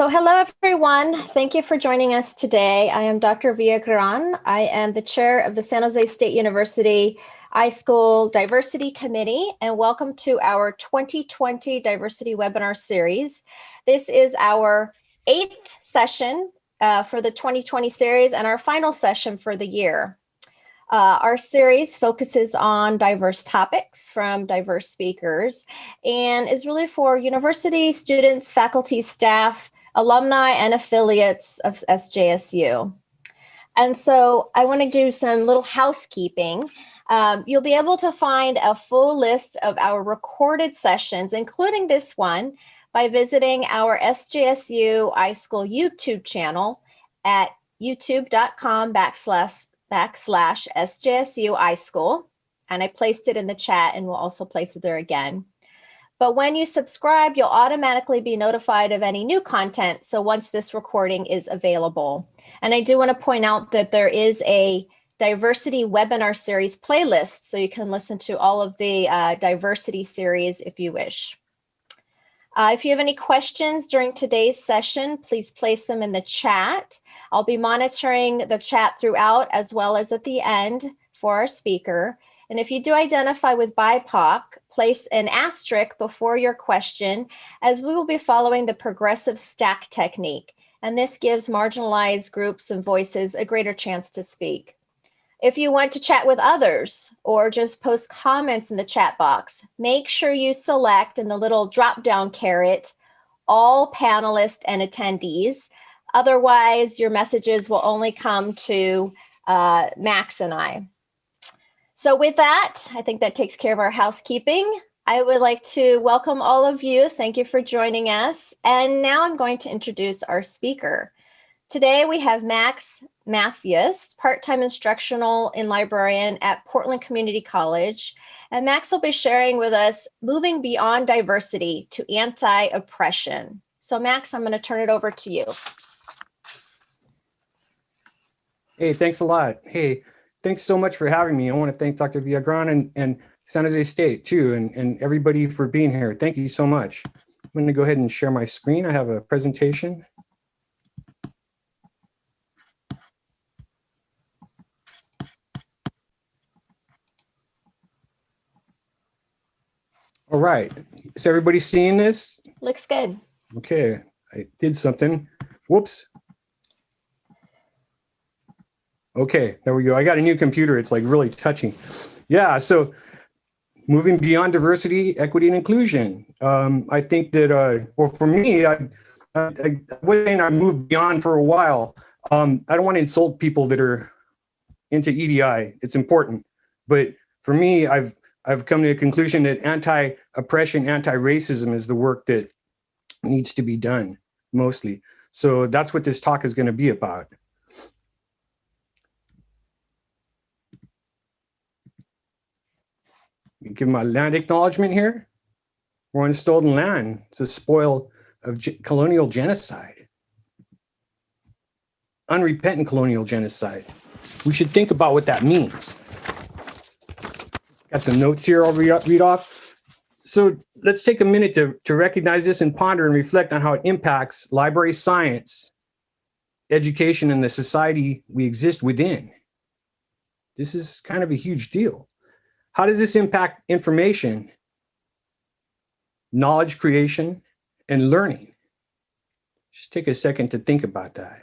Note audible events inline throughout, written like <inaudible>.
So hello, everyone. Thank you for joining us today. I am Dr. Via Villagran. I am the chair of the San Jose State University iSchool Diversity Committee, and welcome to our 2020 Diversity Webinar Series. This is our eighth session uh, for the 2020 series and our final session for the year. Uh, our series focuses on diverse topics from diverse speakers and is really for university students, faculty, staff, alumni, and affiliates of SJSU. And so I want to do some little housekeeping. Um, you'll be able to find a full list of our recorded sessions, including this one, by visiting our SJSU iSchool YouTube channel at youtube.com backslash, backslash SJSU iSchool. And I placed it in the chat and we'll also place it there again. But when you subscribe, you'll automatically be notified of any new content. So once this recording is available. And I do want to point out that there is a diversity webinar series playlist. So you can listen to all of the uh, diversity series if you wish. Uh, if you have any questions during today's session, please place them in the chat. I'll be monitoring the chat throughout as well as at the end for our speaker. And if you do identify with BIPOC, place an asterisk before your question as we will be following the progressive stack technique. And this gives marginalized groups and voices a greater chance to speak. If you want to chat with others or just post comments in the chat box, make sure you select in the little drop down caret, all panelists and attendees. Otherwise, your messages will only come to uh, Max and I. So with that, I think that takes care of our housekeeping. I would like to welcome all of you. Thank you for joining us. And now I'm going to introduce our speaker. Today we have Max Macias, part-time instructional and librarian at Portland Community College. And Max will be sharing with us moving beyond diversity to anti-oppression. So Max, I'm going to turn it over to you. Hey, thanks a lot. Hey, thanks so much for having me. I want to thank Dr. Villagran and, and San Jose State too, and, and everybody for being here. Thank you so much. I'm going to go ahead and share my screen. I have a presentation. All right. Is everybody seeing this? Looks good. Okay. I did something. Whoops. Okay, there we go. I got a new computer. It's like really touching. Yeah, so moving beyond diversity, equity, and inclusion. Um, I think that, uh, well, for me, I, I, I, I moved beyond for a while, um, I don't want to insult people that are into EDI. It's important. But for me, I've I've come to a conclusion that anti-oppression, anti-racism is the work that needs to be done mostly. So that's what this talk is going to be about. Give my land acknowledgement here. We're on stolen land. It's a spoil of colonial genocide. Unrepentant colonial genocide. We should think about what that means. Got some notes here I'll read, read off. So let's take a minute to, to recognize this and ponder and reflect on how it impacts library science, education, and the society we exist within. This is kind of a huge deal. How does this impact information, knowledge creation, and learning? Just take a second to think about that.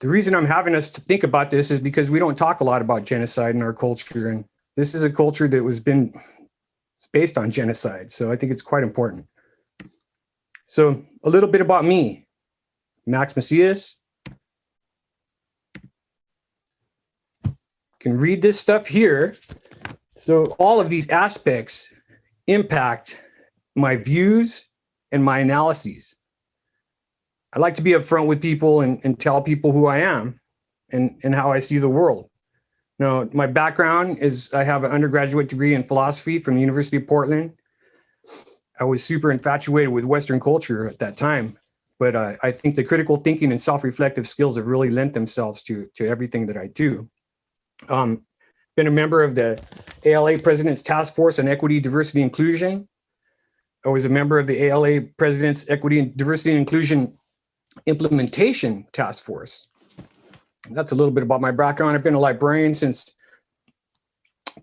The reason I'm having us to think about this is because we don't talk a lot about genocide in our culture. And this is a culture that was been it's based on genocide. So I think it's quite important. So a little bit about me, Max Macias. Can read this stuff here. So all of these aspects impact my views and my analyses. I like to be upfront with people and, and tell people who I am and, and how I see the world. Now, my background is I have an undergraduate degree in philosophy from the University of Portland. I was super infatuated with Western culture at that time, but uh, I think the critical thinking and self-reflective skills have really lent themselves to, to everything that I do. Um, been a member of the ALA President's Task Force on Equity, Diversity, Inclusion. I was a member of the ALA President's Equity and Diversity and Inclusion Implementation Task Force. That's a little bit about my background. I've been a librarian since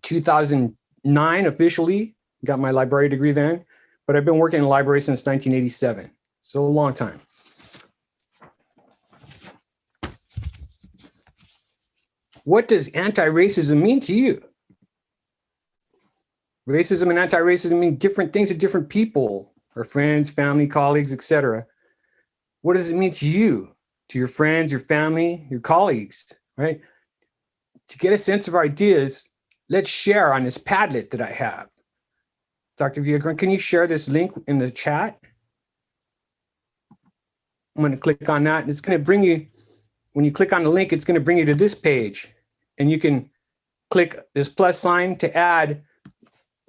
2009 officially, got my library degree then, but I've been working in the library since 1987, so a long time. What does anti-racism mean to you? Racism and anti-racism mean different things to different people, our friends, family, colleagues, etc. What does it mean to you, to your friends, your family, your colleagues, right? To get a sense of ideas, let's share on this Padlet that I have. Dr. Villagrán, can you share this link in the chat? I'm going to click on that and it's going to bring you, when you click on the link, it's going to bring you to this page and you can click this plus sign to add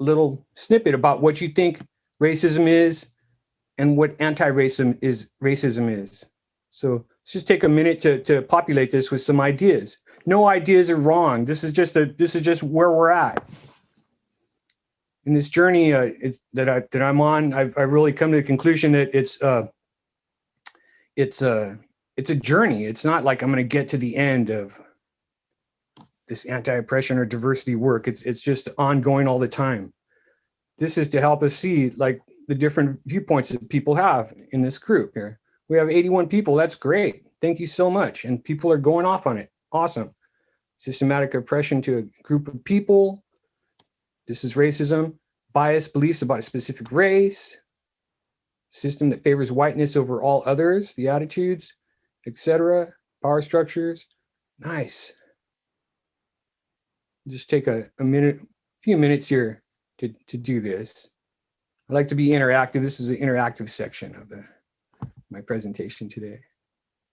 a little snippet about what you think racism is and what anti-racism is racism is. So let's just take a minute to, to populate this with some ideas. No ideas are wrong. This is just a this is just where we're at. In this journey uh, it, that I that I'm on, I've I've really come to the conclusion that it's uh it's a it's a journey. It's not like I'm going to get to the end of this anti-oppression or diversity work. It's it's just ongoing all the time. This is to help us see like the different viewpoints that people have in this group here. We have 81 people. That's great. Thank you so much. And people are going off on it. Awesome. Systematic oppression to a group of people. This is racism. Biased beliefs about a specific race. System that favors whiteness over all others, the attitudes, etc. Power structures. Nice. Just take a, a minute, a few minutes here to, to do this. I like to be interactive. This is an interactive section of the my presentation today.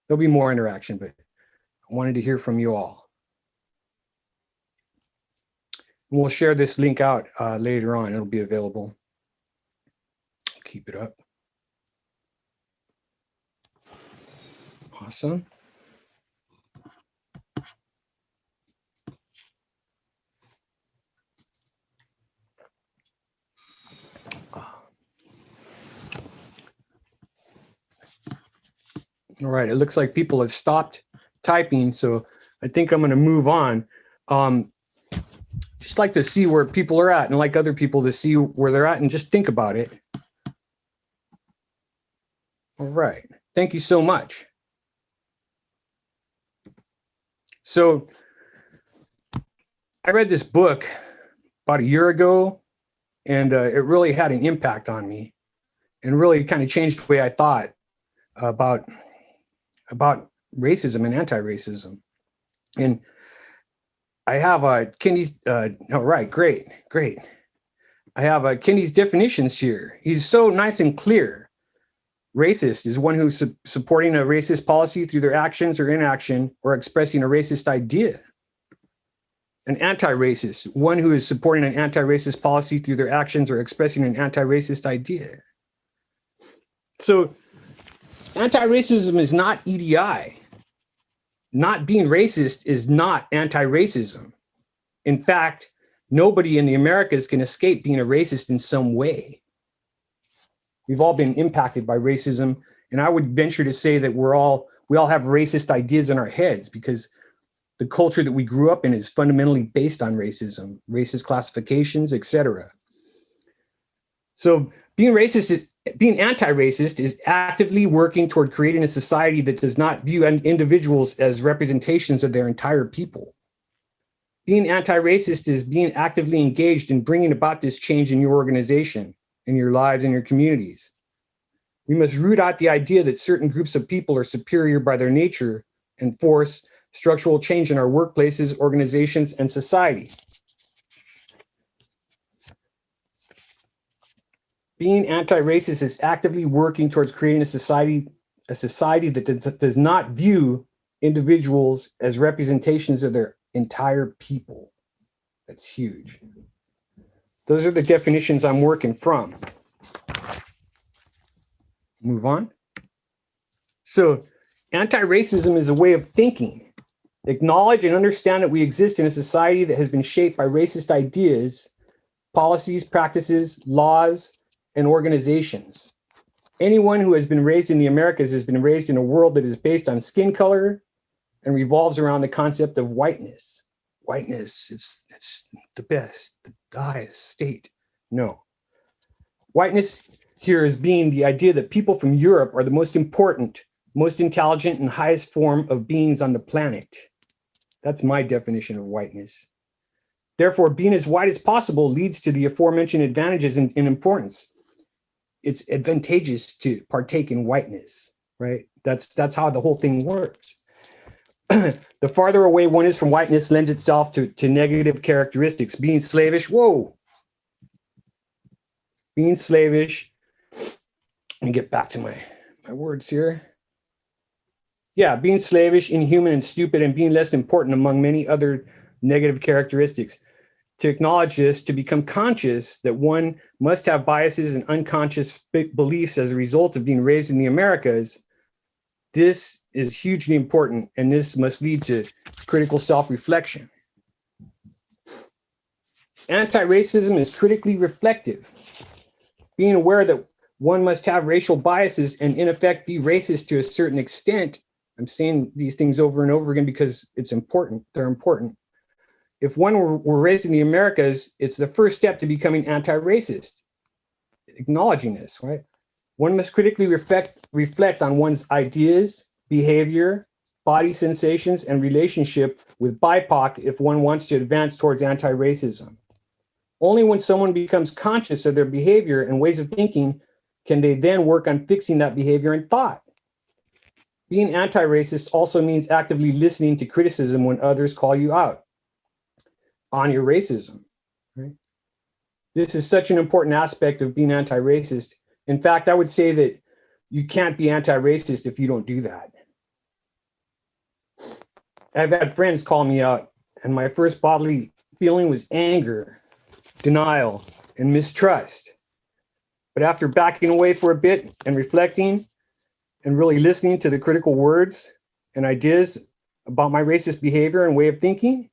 There'll be more interaction, but I wanted to hear from you all. And we'll share this link out uh, later on. It'll be available. Keep it up. Awesome. All right, it looks like people have stopped typing, so I think I'm going to move on. Um, just like to see where people are at and like other people to see where they're at and just think about it. All right, thank you so much. So I read this book about a year ago and uh, it really had an impact on me and really kind of changed the way I thought about about racism and anti-racism. And I have a Kendi's, uh, all right, great, great. I have a Kendi's definitions here. He's so nice and clear. Racist is one who's su supporting a racist policy through their actions or inaction or expressing a racist idea. An anti-racist, one who is supporting an anti-racist policy through their actions or expressing an anti-racist idea. So Anti-racism is not EDI. Not being racist is not anti-racism. In fact, nobody in the Americas can escape being a racist in some way. We've all been impacted by racism. And I would venture to say that we're all, we all have racist ideas in our heads because the culture that we grew up in is fundamentally based on racism, racist classifications, etc. So being racist is being anti-racist is actively working toward creating a society that does not view individuals as representations of their entire people. Being anti-racist is being actively engaged in bringing about this change in your organization, in your lives, in your communities. We must root out the idea that certain groups of people are superior by their nature and force structural change in our workplaces, organizations, and society. Being anti-racist is actively working towards creating a society, a society that does, not view individuals as representations of their entire people. That's huge. Those are the definitions I'm working from. Move on. So anti-racism is a way of thinking. Acknowledge and understand that we exist in a society that has been shaped by racist ideas, policies, practices, laws, and organizations. Anyone who has been raised in the Americas has been raised in a world that is based on skin color and revolves around the concept of whiteness. Whiteness, it's, it's the best, the highest state. No. Whiteness here is being the idea that people from Europe are the most important, most intelligent, and highest form of beings on the planet. That's my definition of whiteness. Therefore, being as white as possible leads to the aforementioned advantages in importance. It's advantageous to partake in whiteness, right? That's, that's how the whole thing works. <clears throat> the farther away one is from whiteness lends itself to, to negative characteristics. Being slavish, whoa. Being slavish, let me get back to my, my words here. Yeah, being slavish, inhuman, and stupid, and being less important among many other negative characteristics. To acknowledge this, to become conscious that one must have biases and unconscious beliefs as a result of being raised in the Americas, this is hugely important, and this must lead to critical self-reflection. Anti-racism is critically reflective. Being aware that one must have racial biases and in effect be racist to a certain extent. I'm saying these things over and over again because it's important, they're important. If one were, raised in the Americas, it's the first step to becoming anti-racist, acknowledging this, right? One must critically reflect, reflect on one's ideas, behavior, body sensations, and relationship with BIPOC if one wants to advance towards anti-racism. Only when someone becomes conscious of their behavior and ways of thinking can they then work on fixing that behavior and thought? Being anti-racist also means actively listening to criticism when others call you out on your racism. Right? This is such an important aspect of being anti-racist. In fact, I would say that you can't be anti-racist if you don't do that. I've had friends call me out and my first bodily feeling was anger, denial, and mistrust. But after backing away for a bit and reflecting and really listening to the critical words and ideas about my racist behavior and way of thinking,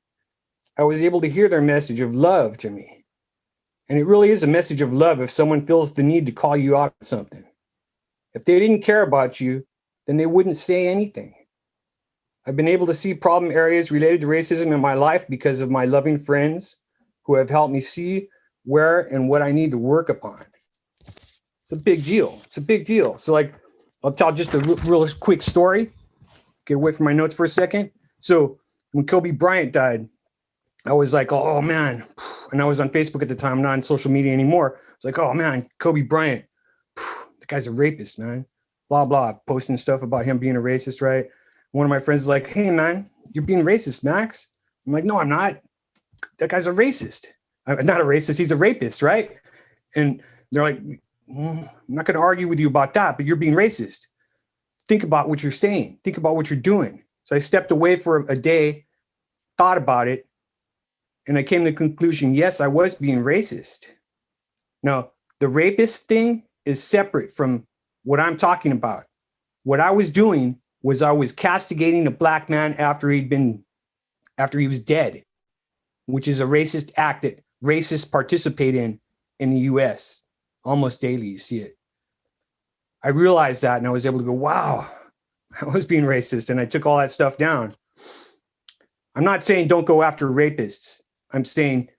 I was able to hear their message of love to me. And it really is a message of love if someone feels the need to call you out on something. If they didn't care about you, then they wouldn't say anything. I've been able to see problem areas related to racism in my life because of my loving friends who have helped me see where and what I need to work upon. It's a big deal. It's a big deal. So like, I'll tell just a real quick story. Get away from my notes for a second. So when Kobe Bryant died, I was like, oh man. And I was on Facebook at the time, not on social media anymore. It's like, oh man, Kobe Bryant, the guy's a rapist, man. Blah, blah, posting stuff about him being a racist, right? One of my friends is like, hey man, you're being racist, Max. I'm like, no, I'm not. That guy's a racist. I'm not a racist, he's a rapist, right? And they're like, mm, I'm not going to argue with you about that, but you're being racist. Think about what you're saying. Think about what you're doing. So I stepped away for a day, thought about it, and I came to the conclusion, yes, I was being racist. Now, the rapist thing is separate from what I'm talking about. What I was doing was I was castigating a black man after he'd been, after he was dead, which is a racist act that racists participate in in the US almost daily you see it. I realized that and I was able to go, wow, <laughs> I was being racist and I took all that stuff down. I'm not saying don't go after rapists. I'm saying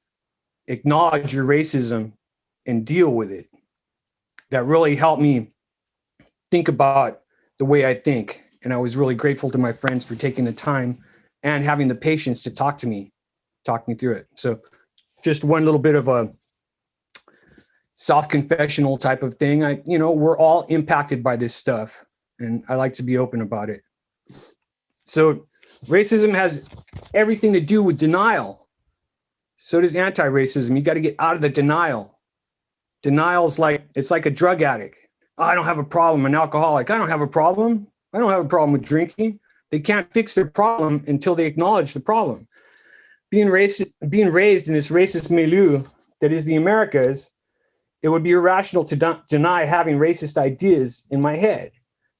acknowledge your racism and deal with it. That really helped me think about the way I think. And I was really grateful to my friends for taking the time and having the patience to talk to me, talk me through it. So just one little bit of a self-confessional type of thing. I, you know, we're all impacted by this stuff and I like to be open about it. So racism has everything to do with denial. So does anti-racism. You got to get out of the denial. Denial's like, it's like a drug addict. I don't have a problem, an alcoholic. I don't have a problem. I don't have a problem with drinking. They can't fix their problem until they acknowledge the problem. Being raised, being raised in this racist milieu that is the Americas, it would be irrational to deny having racist ideas in my head.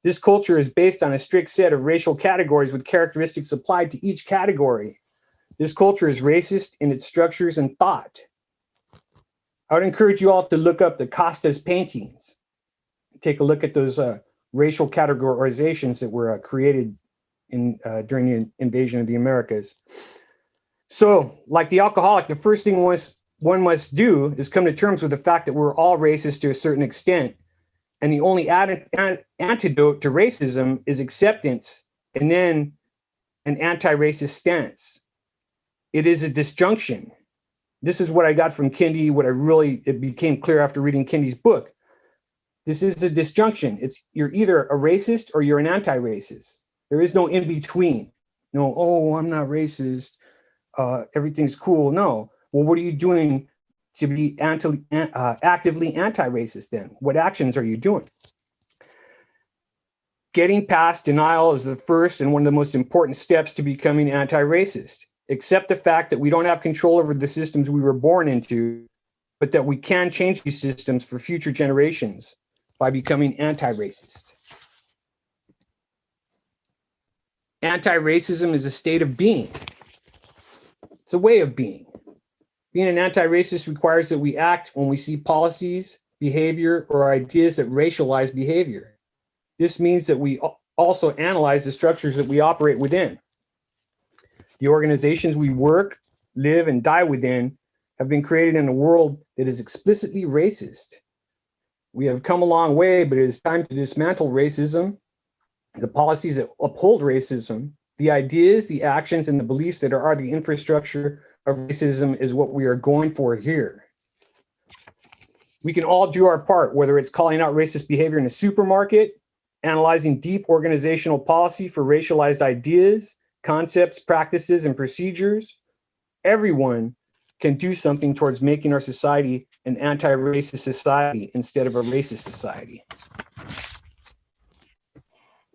This culture is based on a strict set of racial categories with characteristics applied to each category. This culture is racist in its structures and thought. I would encourage you all to look up the castas paintings. Take a look at those uh, racial categorizations that were uh, created in uh, during the invasion of the Americas. So, like the alcoholic, the first thing was one must do is come to terms with the fact that we're all racist to a certain extent. And the only antidote to racism is acceptance and then an anti-racist stance. It is a disjunction. This is what I got from Kendi, what I really, it became clear after reading Kendi's book. This is a disjunction. It's you're either a racist or you're an anti-racist. There is no in between. No, oh, I'm not racist. Uh, everything's cool. No. Well, what are you doing to be anti, uh, actively anti-racist then? What actions are you doing? Getting past denial is the first and one of the most important steps to becoming anti-racist. Accept the fact that we don't have control over the systems we were born into, but that we can change these systems for future generations by becoming anti-racist. Anti-racism is a state of being. It's a way of being. Being an anti-racist requires that we act when we see policies, behavior, or ideas that racialize behavior. This means that we also analyze the structures that we operate within. The organizations we work, live, and die within have been created in a world that is explicitly racist. We have come a long way, but it is time to dismantle racism, the policies that uphold racism, the ideas, the actions, and the beliefs that are the infrastructure of racism is what we are going for here. We can all do our part, whether it's calling out racist behavior in a supermarket, analyzing deep organizational policy for racialized ideas, concepts, practices, and procedures. Everyone can do something towards making our society an anti-racist society instead of a racist society.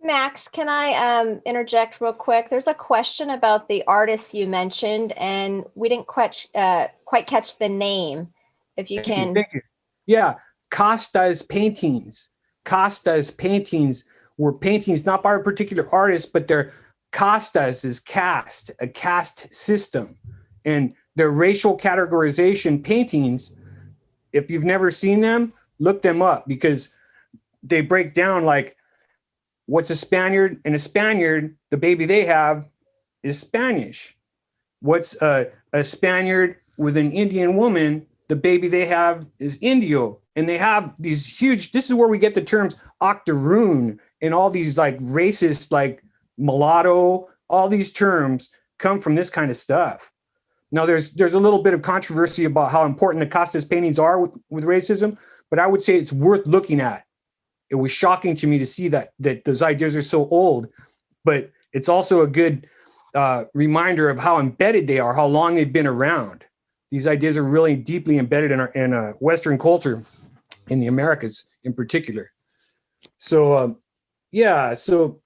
Max, can I um, interject real quick? There's a question about the artist you mentioned, and we didn't quite, uh, quite catch the name. If you Thank can. You, thank you. Yeah, Castas paintings. Castas paintings were paintings not by a particular artist, but they're Castas is caste, a caste system. And their racial categorization paintings, if you've never seen them, look them up because they break down like what's a Spaniard and a Spaniard, the baby they have is Spanish. What's a, a Spaniard with an Indian woman, the baby they have is Indio. And they have these huge, this is where we get the terms octoroon and all these like racist, like mulatto, all these terms come from this kind of stuff. Now, there's there's a little bit of controversy about how important Acosta's paintings are with, with racism, but I would say it's worth looking at. It was shocking to me to see that that those ideas are so old, but it's also a good uh, reminder of how embedded they are, how long they've been around. These ideas are really deeply embedded in our in a Western culture, in the Americas in particular. So, um, yeah, so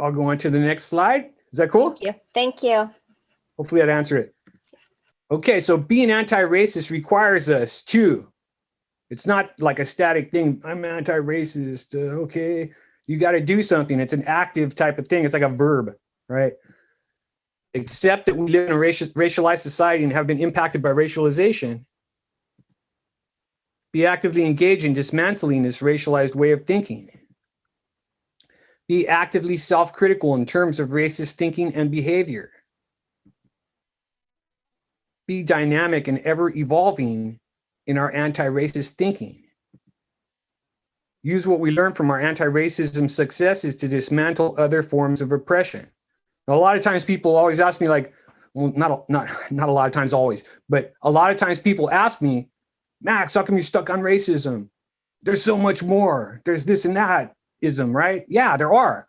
I'll go on to the next slide. Is that cool? Thank you. Thank you. Hopefully that answered it. Okay, so being anti-racist requires us to, it's not like a static thing. I'm anti-racist, uh, okay. You got to do something. It's an active type of thing. It's like a verb, right? Except that we live in a racial, racialized society and have been impacted by racialization. Be actively engaged in dismantling this racialized way of thinking. Be actively self-critical in terms of racist thinking and behavior be dynamic and ever evolving in our anti-racist thinking. Use what we learn from our anti-racism successes to dismantle other forms of oppression. Now, a lot of times people always ask me like, well, not, not, <laughs> not a lot of times always, but a lot of times people ask me, Max, how come you're stuck on racism? There's so much more. There's this and that ism, right? Yeah, there are.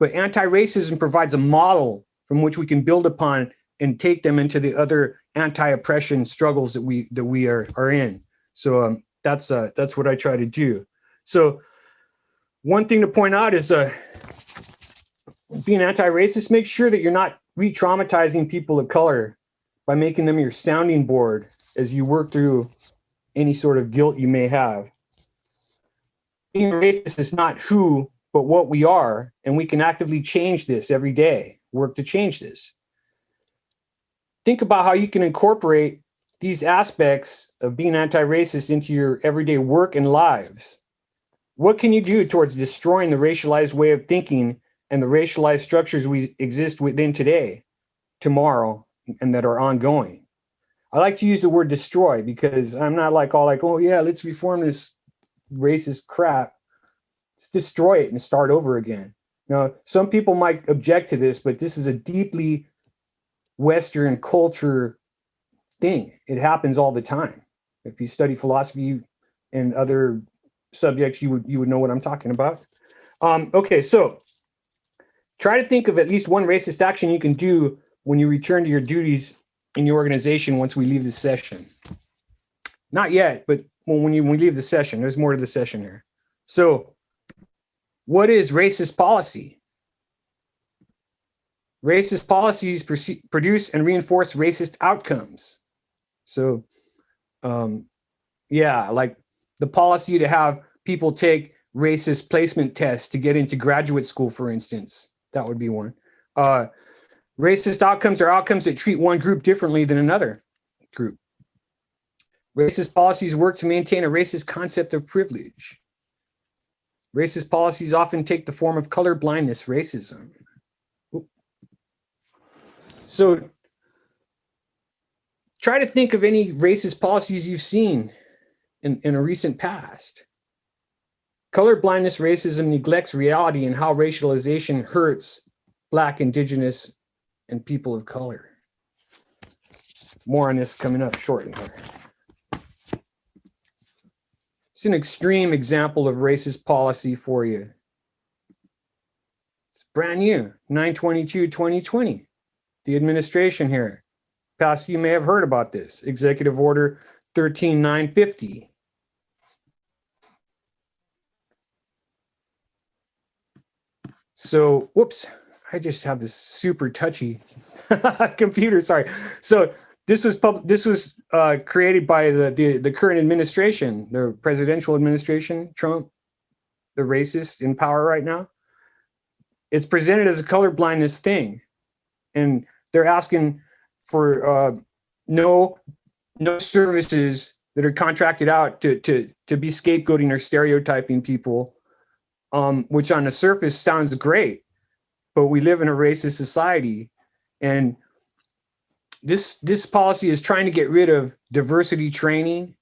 But anti-racism provides a model from which we can build upon and take them into the other anti-oppression struggles that we that we are are in. So um, that's uh, that's what I try to do. So one thing to point out is uh, being anti-racist, make sure that you're not re-traumatizing people of color by making them your sounding board as you work through any sort of guilt you may have. Being racist is not who, but what we are, and we can actively change this every day, work to change this. Think about how you can incorporate these aspects of being anti-racist into your everyday work and lives. What can you do towards destroying the racialized way of thinking and the racialized structures we exist within today, tomorrow, and that are ongoing? I like to use the word destroy because I'm not like all like, oh yeah, let's reform this racist crap. Destroy it and start over again. Now, some people might object to this, but this is a deeply Western culture thing. It happens all the time. If you study philosophy and other subjects, you would you would know what I'm talking about. Um, okay, so try to think of at least one racist action you can do when you return to your duties in your organization once we leave the session. Not yet, but when you when we leave the session, there's more to the session here. So what is racist policy? Racist policies produce and reinforce racist outcomes. So um, yeah, like the policy to have people take racist placement tests to get into graduate school, for instance, that would be one. Uh, racist outcomes are outcomes that treat one group differently than another group. Racist policies work to maintain a racist concept of privilege. Racist policies often take the form of color blindness racism. So try to think of any racist policies you've seen in, in a recent past. Color blindness racism neglects reality and how racialization hurts Black, Indigenous, and people of color. More on this coming up shortly. It's an extreme example of racist policy for you. It's brand new, 922-2020. The administration here Past, you may have heard about this, Executive Order 13950. So, whoops, I just have this super touchy <laughs> computer, sorry. So this was pub this was uh, created by the, the, the current administration, the presidential administration, Trump, the racist in power right now. It's presented as a colorblindness thing. And they're asking for uh, no no services that are contracted out to to to be scapegoating or stereotyping people, um, which on the surface sounds great, but we live in a racist society, and this this policy is trying to get rid of diversity training,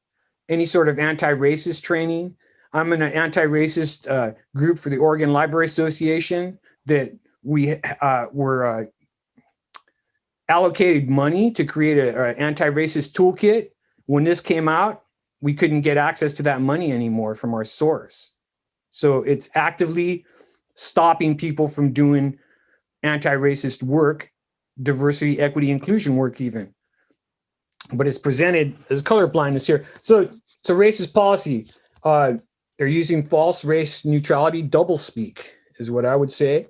any sort of anti-racist training. I'm in an anti-racist uh, group for the Oregon Library Association that we uh, were uh, allocated money to create an anti-racist toolkit. When this came out, we couldn't get access to that money anymore from our source. So it's actively stopping people from doing anti-racist work, diversity, equity, inclusion work even. But it's presented as color blindness here. So it's a racist policy. Uh, they're using false race neutrality doublespeak is what I would say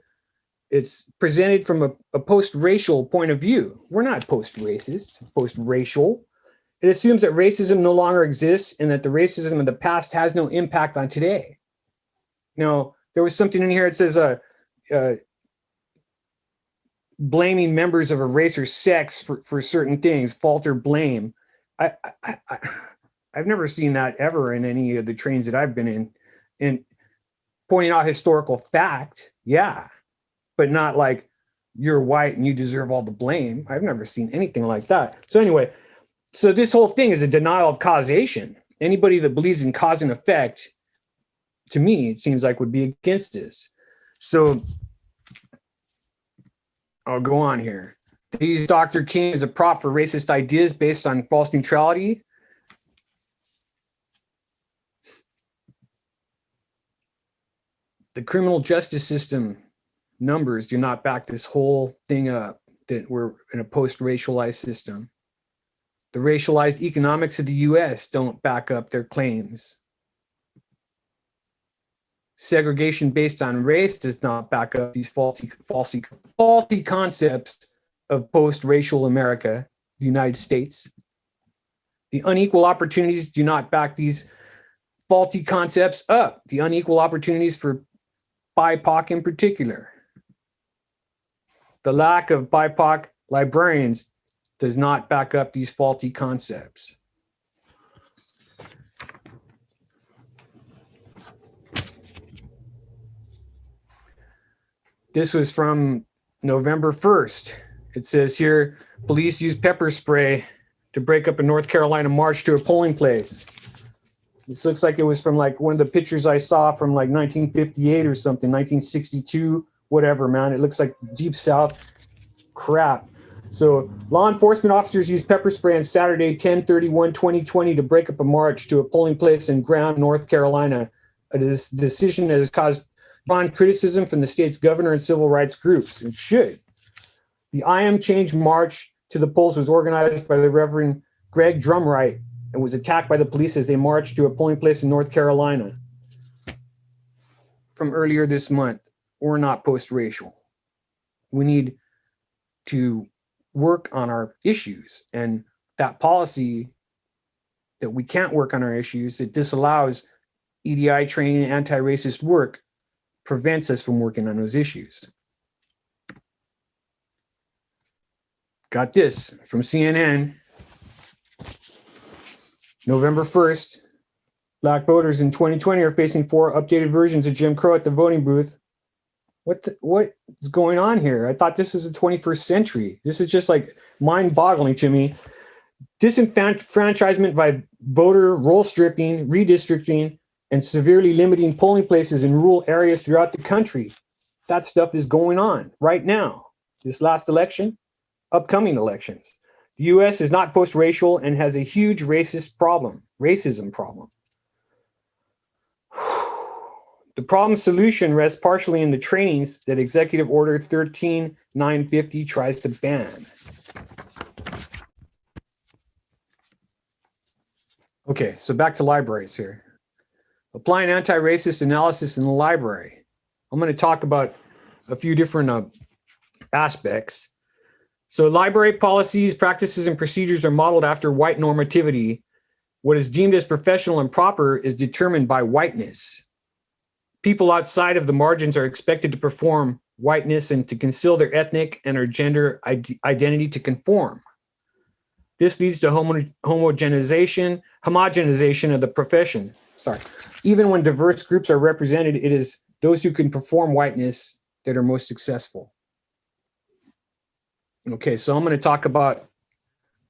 it's presented from a, a post-racial point of view. We're not post-racist, post-racial. It assumes that racism no longer exists and that the racism of the past has no impact on today. Now, there was something in here that says uh, uh, blaming members of a race or sex for, for certain things, fault or blame. I, I, I, I've never seen that ever in any of the trains that I've been in. And pointing out historical fact, yeah, but not like you're white and you deserve all the blame. I've never seen anything like that. So anyway, so this whole thing is a denial of causation. Anybody that believes in cause and effect, to me, it seems like would be against this. So I'll go on here. These Dr. King as a prop for racist ideas based on false neutrality. The criminal justice system numbers do not back this whole thing up that we're in a post-racialized system. The racialized economics of the US don't back up their claims. Segregation based on race does not back up these faulty, faulty, faulty concepts of post-racial America, the United States. The unequal opportunities do not back these faulty concepts up, the unequal opportunities for BIPOC in particular. The lack of BIPOC librarians does not back up these faulty concepts. This was from November 1st. It says here, police used pepper spray to break up a North Carolina march to a polling place. This looks like it was from like one of the pictures I saw from like 1958 or something, 1962, whatever, man. It looks like deep South crap. So law enforcement officers used pepper spray on Saturday, 10-31-2020 to break up a march to a polling place in Graham, North Carolina. This decision has caused bond criticism from the state's governor and civil rights groups. and should. The I Am Change March to the polls was organized by the Reverend Greg Drumwright and was attacked by the police as they marched to a polling place in North Carolina from earlier this month. We're not post-racial. We need to work on our issues and that policy that we can't work on our issues that disallows EDI training and anti-racist work prevents us from working on those issues. Got this from CNN. November 1st, black voters in 2020 are facing four updated versions of Jim Crow at the voting booth. What the, what is going on here? I thought this was the 21st century. This is just like mind boggling to me. Disenfranchisement by voter roll stripping, redistricting, and severely limiting polling places in rural areas throughout the country. That stuff is going on right now. This last election, upcoming elections. The US is not post-racial and has a huge racist problem, racism problem. <sighs> The problem solution rests partially in the trainings that Executive Order 13950 tries to ban. Okay, so back to libraries here. Applying anti-racist analysis in the library. I'm going to talk about a few different uh, aspects. So library policies, practices, and procedures are modeled after white normativity. What is deemed as professional and proper is determined by whiteness. People outside of the margins are expected to perform whiteness and to conceal their ethnic and or gender identity to conform. This leads to homo homogenization, homogenization of the profession. Sorry. Even when diverse groups are represented, it is those who can perform whiteness that are most successful. Okay, so I'm going to talk about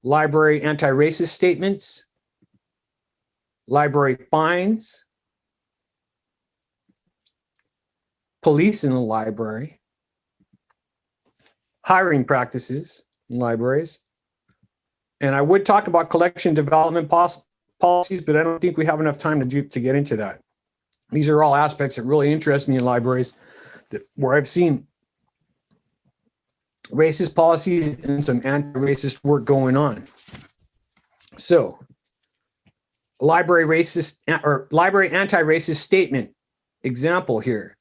library anti-racist statements, library fines, police in the library, hiring practices in libraries, and I would talk about collection development policies, but I don't think we have enough time to do to get into that. These are all aspects that really interest me in libraries that, where I've seen racist policies and some anti-racist work going on. So library racist or library anti-racist statement example here.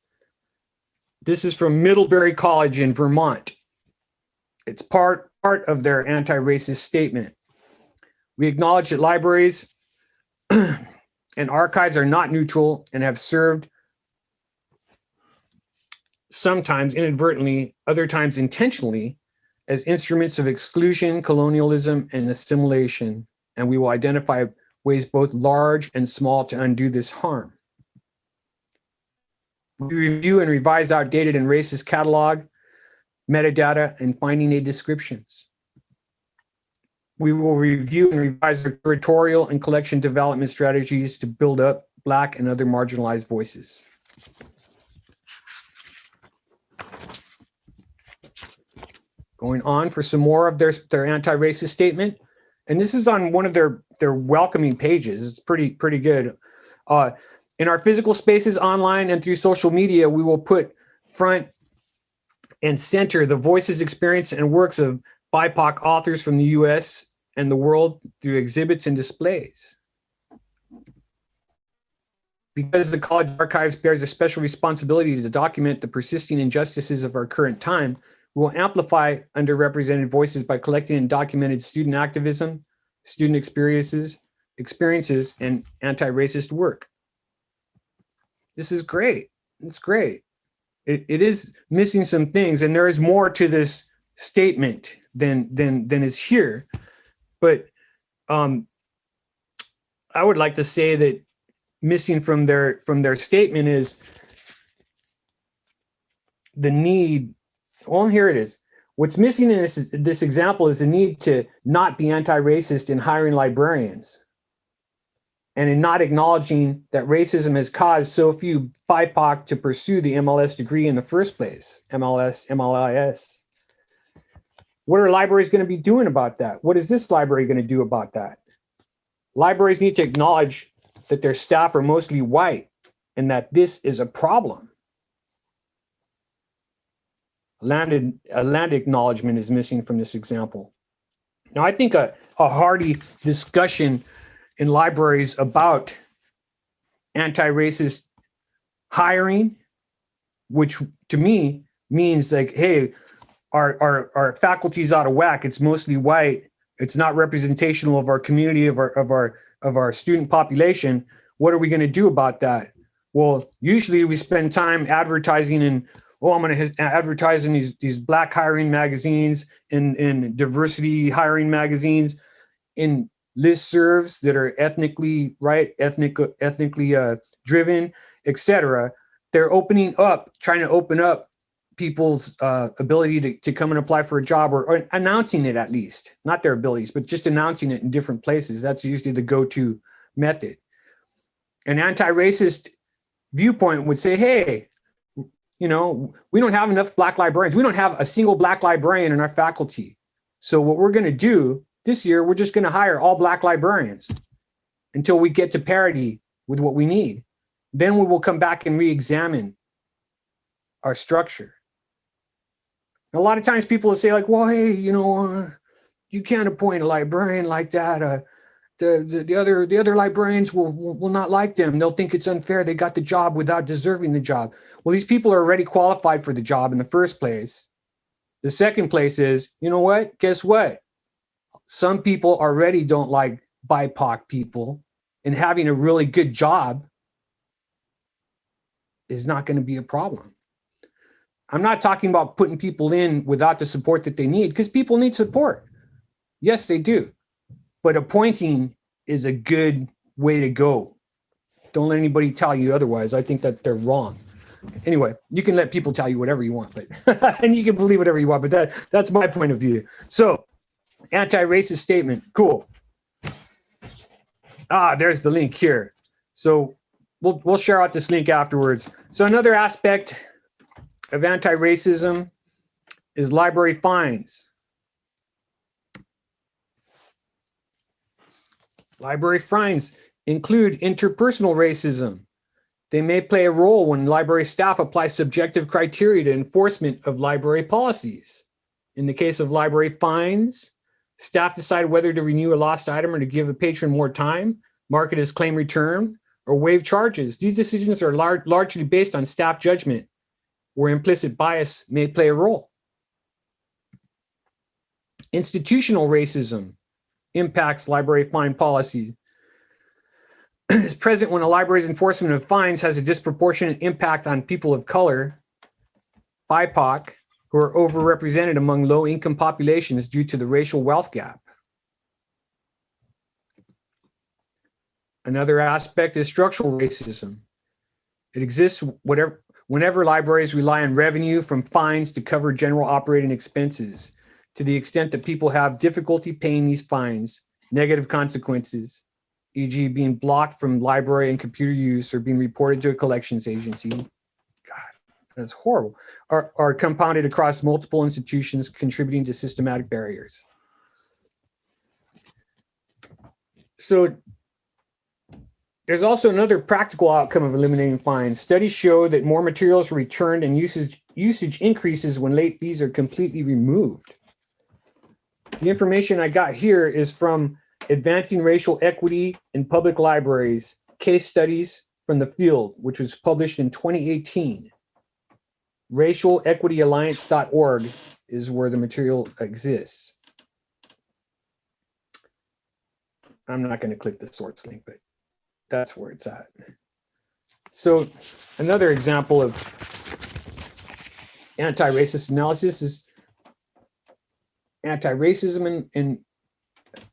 This is from Middlebury College in Vermont. It's part, part of their anti-racist statement. We acknowledge that libraries <clears throat> and archives are not neutral and have served sometimes inadvertently, other times intentionally, as instruments of exclusion, colonialism, and assimilation. And we will identify ways both large and small to undo this harm. We review and revise outdated and racist catalog, metadata, and finding aid descriptions. We will review and revise our curatorial and collection development strategies to build up Black and other marginalized voices. Going on for some more of their, their anti-racist statement. And this is on one of their, their welcoming pages. It's pretty, pretty good. Uh, in our physical spaces online and through social media, we will put front and center the voices, experience, and works of BIPOC authors from the US and the world through exhibits and displays. Because the College Archives bears a special responsibility to document the persisting injustices of our current time, we will amplify underrepresented voices by collecting and documented student activism, student experiences, experiences, and anti-racist work. this is great. It's great. It, it is missing some things and there is more to this statement than, than, than is here. But um, I would like to say that missing from their, from their statement is the need, well, here it is. What's missing in this, this example is the need to not be anti-racist in hiring librarians and in not acknowledging that racism has caused so few BIPOC to pursue the MLS degree in the first place, MLS, MLIS. What are libraries going to be doing about that? What is this library going to do about that? Libraries need to acknowledge that their staff are mostly white and that this is a problem. Land, a land acknowledgement is missing from this example. Now, I think a, a hearty discussion in libraries about anti-racist hiring, which to me means like, hey, our, our, our faculty's out of whack. It's mostly white. It's not representational of our community, of our, of our, of our student population. What are we going to do about that? Well, usually we spend time advertising and, oh, I'm going to advertise in these, these black hiring magazines, and, in diversity hiring magazines, in listservs that are ethnically right, ethnic, ethnically uh, driven, etc. They're opening up, trying to open up people's uh, ability to, to come and apply for a job or, or, announcing it at least, not their abilities, but just announcing it in different places. That's usually the go-to method. An anti-racist viewpoint would say, hey, you know, we don't have enough black librarians. We don't have a single black librarian in our faculty. So what we're going to do this year, we're just going to hire all black librarians until we get to parity with what we need. Then we will come back and re-examine our structure. A lot of times people will say like, well, hey, you know, uh, you can't appoint a librarian like that. Uh, the, the, the, other the other librarians will, will, will not like them. They'll think it's unfair. They got the job without deserving the job. Well, these people are already qualified for the job in the first place. The second place is, you know what? Guess what? Some people already don't like BIPOC people and having a really good job is not going to be a problem. I'm not talking about putting people in without the support that they need because people need support. Yes, they do. But appointing is a good way to go. Don't let anybody tell you otherwise. I think that they're wrong. Anyway, you can let people tell you whatever you want, but <laughs> and you can believe whatever you want, but that that's my point of view. So anti-racist statement. Cool. Ah, there's the link here. So we'll, we'll share out this link afterwards. So another aspect of anti-racism is library fines. Library fines include interpersonal racism. They may play a role when library staff apply subjective criteria to enforcement of library policies. In the case of library fines, Staff decide whether to renew a lost item or to give a patron more time, mark it as claim return, or waive charges. These decisions are lar largely based on staff judgment, where implicit bias may play a role. Institutional racism impacts library fine policy. <clears throat> is present when a library's enforcement of fines has a disproportionate impact on people of color, BIPOC, who are overrepresented among low-income populations due to the racial wealth gap. Another aspect is structural racism. It exists whatever, whenever libraries rely on revenue from fines to cover general operating expenses. To the extent that people have difficulty paying these fines, negative consequences, e.g. being blocked from library and computer use or being reported to a collections agency, God, that's horrible, are, are compounded across multiple institutions contributing to systematic barriers. So there's also another practical outcome of eliminating fines. Studies show that more materials are returned and usage, usage increases when late fees are completely removed. The information I got here is from Advancing Racial Equity in Public Libraries, case studies from the field, which was published in 2018 racialequityalliance.org is where the material exists. I'm not going to click the source link, but that's where it's at. so another example of anti-racist analysis is anti-racism and, and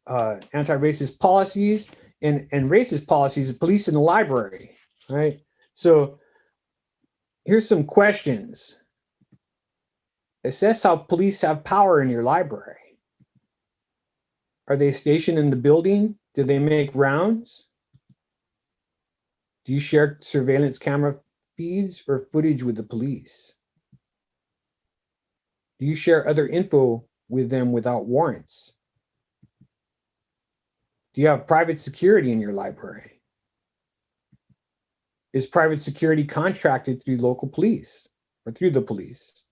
uh, anti-racist policies and, and racist policies of police in the library, right? So here's some questions. Assess how police have power in your library. Are they stationed in the building? Do they make rounds? Do you share surveillance camera feeds or footage with the police? Do you share other info with them without warrants? Do you have private security in your library? Is private security contracted through local police or through the police?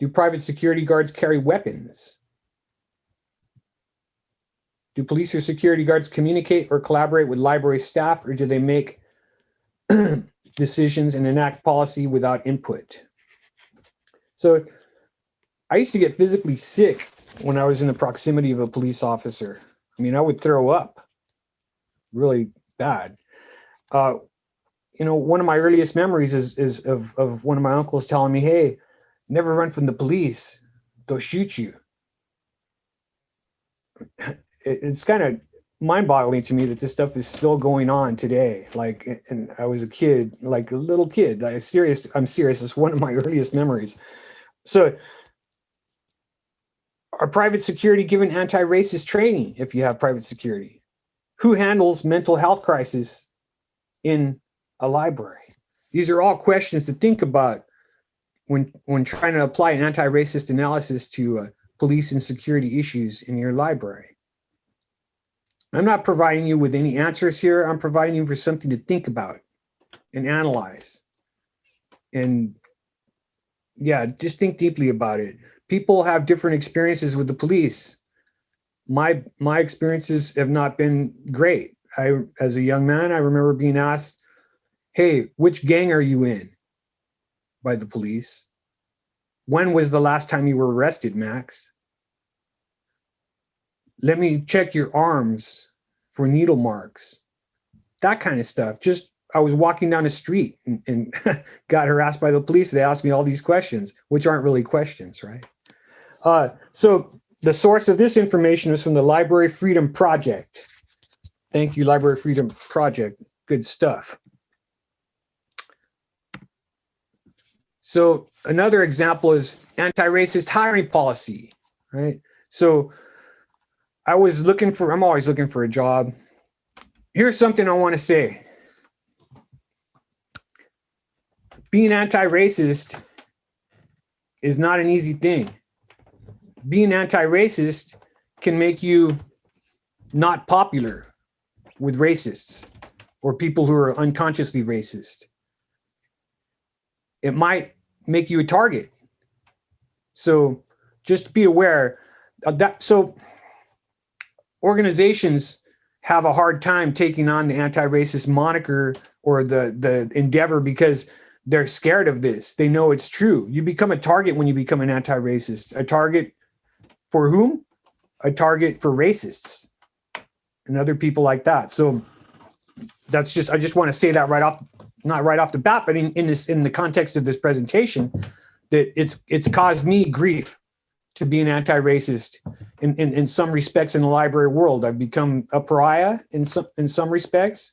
Do private security guards carry weapons? Do police or security guards communicate or collaborate with library staff or do they make <clears throat> decisions and enact policy without input? So I used to get physically sick when I was in the proximity of a police officer. I mean, I would throw up really bad. Uh, you know, one of my earliest memories is, is of, of one of my uncles telling me, hey, never run from the police. They'll shoot you. It, it's kind of mind boggling to me that this stuff is still going on today. Like, and I was a kid, like a little kid, I serious, I'm serious. It's one of my <laughs> earliest memories. So are private security given anti-racist training if you have private security? Who handles mental health crisis in a library? These are all questions to think about when, when trying to apply an anti-racist analysis to uh, police and security issues in your library. I'm not providing you with any answers here. I'm providing you for something to think about and analyze. And yeah, just think deeply about it people have different experiences with the police. My my experiences have not been great. I, as a young man, I remember being asked, "Hey, which gang are you in?" by the police. When was the last time you were arrested, Max? Let me check your arms for needle marks. That kind of stuff. Just I was walking down the street and, and <laughs> got harassed by the police. They asked me all these questions, which aren't really questions, right? Uh, so the source of this information is from the Library Freedom Project. Thank you, Library Freedom Project. Good stuff. So another example is anti-racist hiring policy, right? So I was looking for, I'm always looking for a job. Here's something I want to say. Being anti-racist is not an easy thing being anti-racist can make you not popular with racists or people who are unconsciously racist. It might make you a target. So just be aware that. So organizations have a hard time taking on the anti-racist moniker or the, the endeavor because they're scared of this. They know it's true. You become a target when you become an anti-racist. A target for whom? A target for racists and other people like that. So that's just, I just want to say that right off, not right off the bat, but in, in this, in the context of this presentation, that it's, it's caused me grief to be an anti-racist in, in, in some respects in the library world. I've become a pariah in some, in some respects.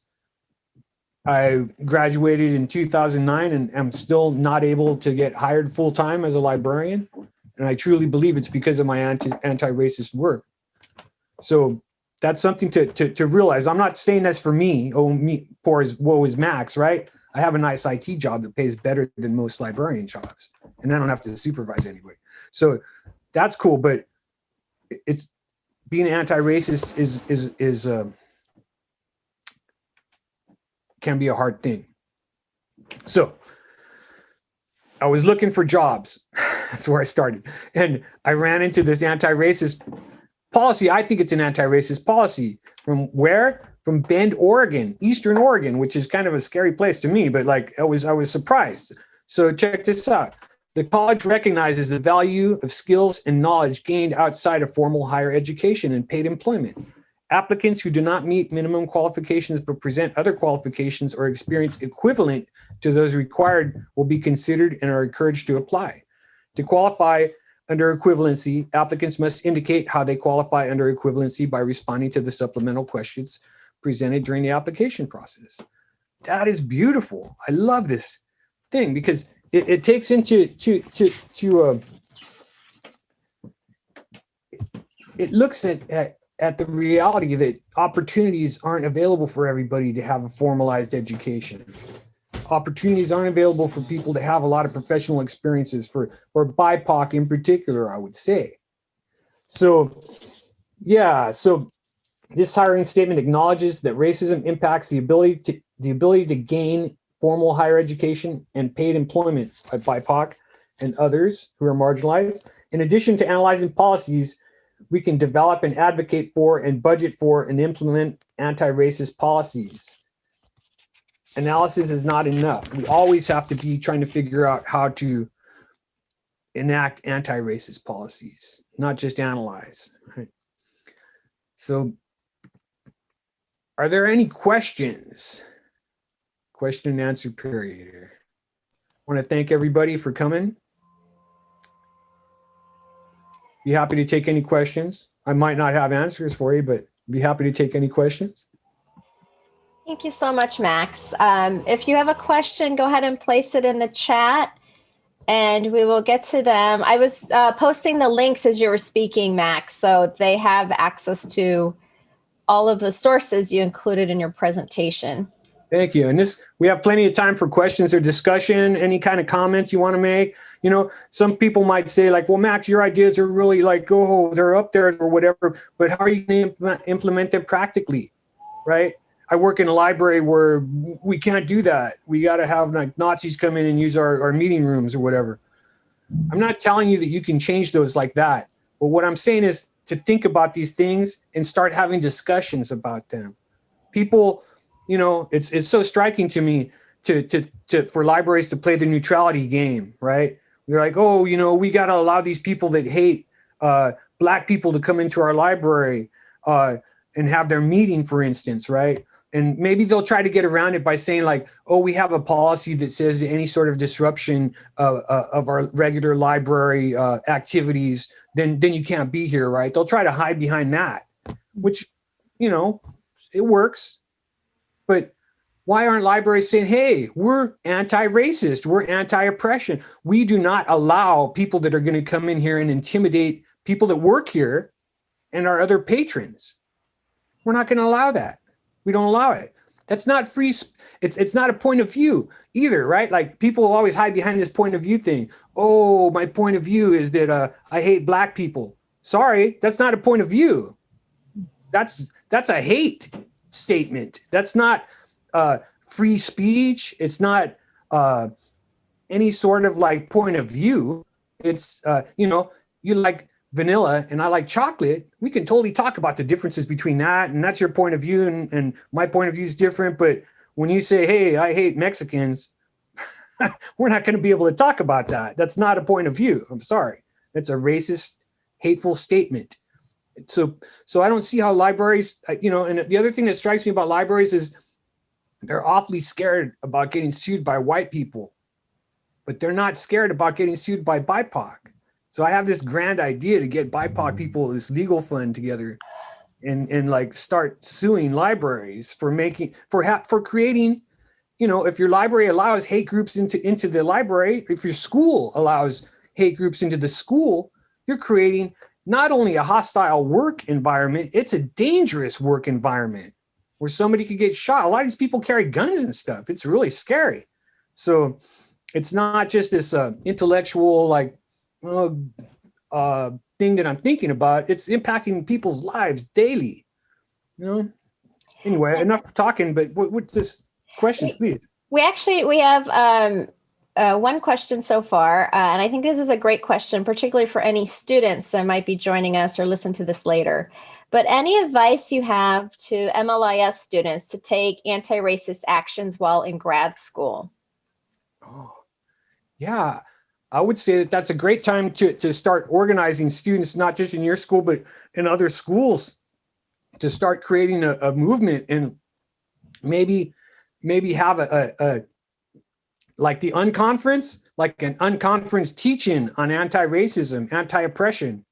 I graduated in 2009 and am still not able to get hired full-time as a librarian. And I truly believe it's because of my anti, anti-racist work. So that's something to, to, to realize. I'm not saying that's for me, oh, me, poor as woe is Max, right? I have a nice IT job that pays better than most librarian jobs, and I don't have to supervise anybody. So that's cool, but it's being anti-racist is is is uh, can be a hard thing. So I was looking for jobs. <laughs> That's where I started. And I ran into this anti-racist policy. I think it's an anti-racist policy. From where? From Bend, Oregon, Eastern Oregon, which is kind of a scary place to me, but like I was, I was surprised. So check this out. The college recognizes the value of skills and knowledge gained outside of formal higher education and paid employment. Applicants who do not meet minimum qualifications but present other qualifications or experience equivalent to those required will be considered and are encouraged to apply. To qualify under equivalency, applicants must indicate how they qualify under equivalency by responding to the supplemental questions presented during the application process. That is beautiful. I love this thing because it, it takes into to to to uh, it looks at, at at the reality that opportunities aren't available for everybody to have a formalized education. Opportunities aren't available for people to have a lot of professional experiences for, for BIPOC in particular, I would say. So, yeah, so this hiring statement acknowledges that racism impacts the ability to the ability to gain formal higher education and paid employment by BIPOC and others who are marginalized. In addition to analyzing policies we can develop and advocate for and budget for and implement anti-racist policies. Analysis is not enough. We always have to be trying to figure out how to enact anti-racist policies, not just analyze. Right? So are there any questions? Question and answer period here. I want to thank everybody for coming. Be happy to take any questions. I might not have answers for you, but be happy to take any questions. Thank you so much, Max. Um, if you have a question, go ahead and place it in the chat and we will get to them. I was uh, posting the links as you were speaking, Max, so they have access to all of the sources you included in your presentation. Thank you. And this, we have plenty of time for questions or discussion, any kind of comments you want to make. You know, some people might say like, well, Max, your ideas are really like, oh, they're up there or whatever, but how are you going to implement them practically, right? I work in a library where we can't do that. We got to have like Nazis come in and use our, our meeting rooms or whatever. I'm not telling you that you can change those like that. But what I'm saying is to think about these things and start having discussions about them. People, you know, it's it's so striking to me to to to for libraries to play the neutrality game, right? They're like, oh, you know, we got to allow these people that hate uh, black people to come into our library uh, and have their meeting, for instance, right? And maybe they'll try to get around it by saying like, oh, we have a policy that says any sort of disruption uh, uh, of our regular library uh, activities, then then you can't be here, right? They'll try to hide behind that, which, you know, it works. But why aren't libraries saying, hey, we're anti-racist, we're anti-oppression. We do not allow people that are going to come in here and intimidate people that work here and our other patrons. We're not going to allow that. We don't allow it. That's not free. It's it's not a point of view either, right? Like people always hide behind this point of view thing. Oh, my point of view is that uh, I hate black people. Sorry, that's not a point of view. That's that's a hate statement. That's not uh, free speech. It's not uh, any sort of like point of view. It's, uh, you know, you like vanilla and I like chocolate. We can totally talk about the differences between that and that's your point of view and, and my point of view is different. But when you say, hey, I hate Mexicans, <laughs> we're not going to be able to talk about that. That's not a point of view. I'm sorry. That's a racist, hateful statement so so I don't see how libraries, uh, you know, and the other thing that strikes me about libraries is they're awfully scared about getting sued by white people, but they're not scared about getting sued by BIPOC. So I have this grand idea to get BIPOC mm-hmm. people this legal fund together and and like start suing libraries for making for for creating you know if your library allows hate groups into into the library if your school allows hate groups into the school you're creating not only a hostile work environment, it's a dangerous work environment where somebody could get shot. A lot of these people carry guns and stuff. It's really scary. So it's not just this uh, intellectual like uh, uh, thing that I'm thinking about. It's impacting people's lives daily. You know. Anyway, enough talking. But what, what this questions, please? We actually we have um, uh, one question so far, uh, and I think this is a great question, particularly for any students that might be joining us or listen to this later. But any advice you have to MLIS students to take anti-racist actions while in grad school? Oh, yeah, I would say that that's a great time to, to start organizing students, not just in your school, but in other schools. to start creating a, a movement and maybe maybe have a, a, a like the unconference, like an unconference teaching on anti-racism, anti-oppression.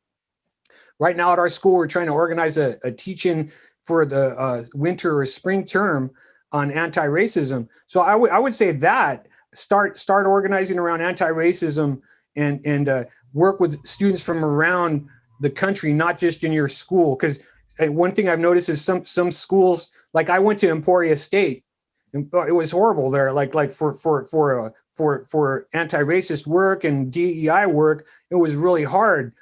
Right now at our school, we're trying to organize a, a teaching for the uh, winter or spring term on anti-racism. So I would I would say that start start organizing around anti-racism and and uh, work with students from around the country, not just in your school. Because one thing I've noticed is some some schools, like I went to Emporia State, it was horrible there. Like like for for for uh, for for anti-racist work and DEI work, it was really hard.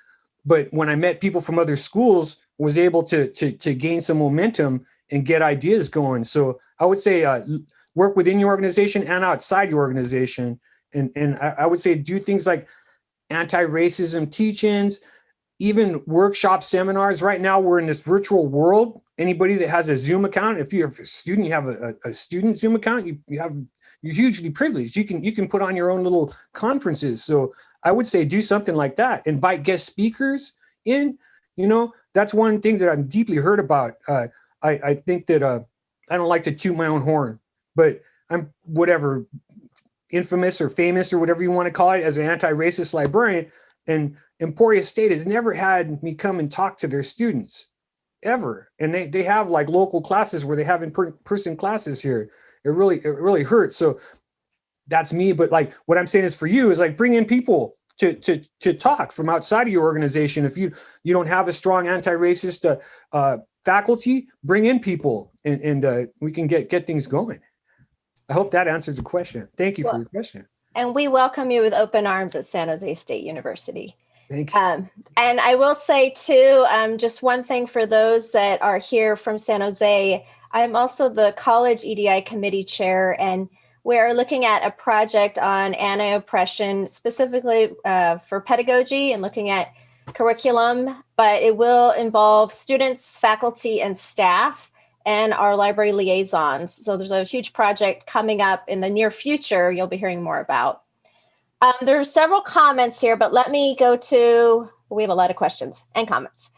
But when I met people from other schools, was able to to to gain some momentum and get ideas going. So I would say uh, work within your organization and outside your organization. And and I, I would say do things like anti-racism teachings, even workshop seminars. Right now, we're in this virtual world. Anybody that has a Zoom account, if you're a student, you have a, a student Zoom account, you, you have you're hugely privileged. You can you can put on your own little conferences. So I would say do something like that. Invite guest speakers in. You know, that's one thing that I'm deeply hurt about. Uh, I, I think that uh, I don't like to toot my own horn, but I'm whatever infamous or famous or whatever you want to call it as an anti-racist librarian. And Emporia State has never had me come and talk to their students ever. And they, they have like local classes where they have in-person classes here. It really, it really hurts. So that's me. But like what I'm saying is for you is like bring in people to, to, to talk from outside of your organization. If you, you don't have a strong anti-racist uh, uh, faculty, bring in people and, and uh, we can get, get things going. I hope that answers the question. Thank you well, for your question. And we welcome you with open arms at San Jose State University. Thank you. Um, and I will say too, um, just one thing for those that are here from San Jose, I'm also the college EDI committee chair and we're looking at a project on anti-oppression specifically uh, for pedagogy and looking at curriculum, but it will involve students, faculty, and staff and our library liaisons. So there's a huge project coming up in the near future you'll be hearing more about. Um, there are several comments here, but let me go to, we have a lot of questions and comments.